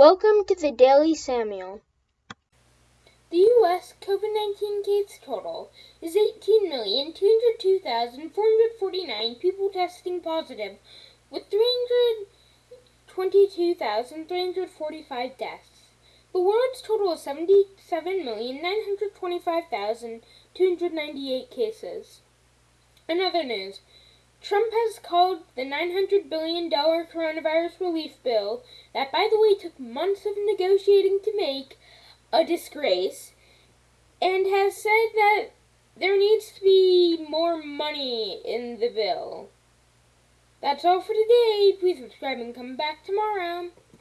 Welcome to the Daily Samuel. The U.S. COVID 19 case total is 18,202,449 people testing positive, with 322,345 deaths. The world's total is 77,925,298 cases. In other news, Trump has called the $900 billion coronavirus relief bill, that by the way took months of negotiating to make, a disgrace, and has said that there needs to be more money in the bill. That's all for today. Please subscribe and come back tomorrow.